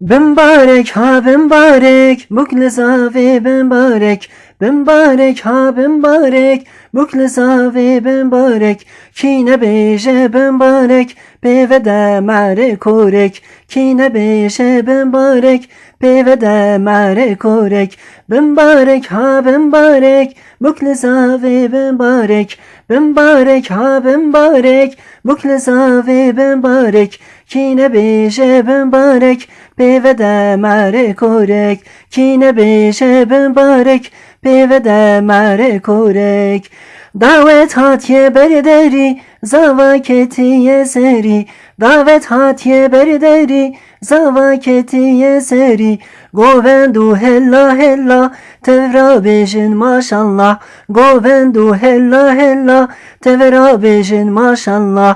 Bembarek ha bembarek Bukle zave bembarek Bembarek ha bembarek Bukle zave bembarek Kine beje bembarek Bevede mere korek. Kine beje bembarek Bevede mere korek. Bembarek ha bembarek Bukle zave bembarek Bembarek ha bembarek Bukle zave bembarek Kine beje bembarek Bevede mere korek. Kine beje bembarek Bevede mere korek. Davet hatiye berderi Zavaketiye seri. Davet hatiye berderi Zavaketiye seri. Govendu hella hella Tevra bejin maşallah. Govendu hella hella Tevra bejin maşallah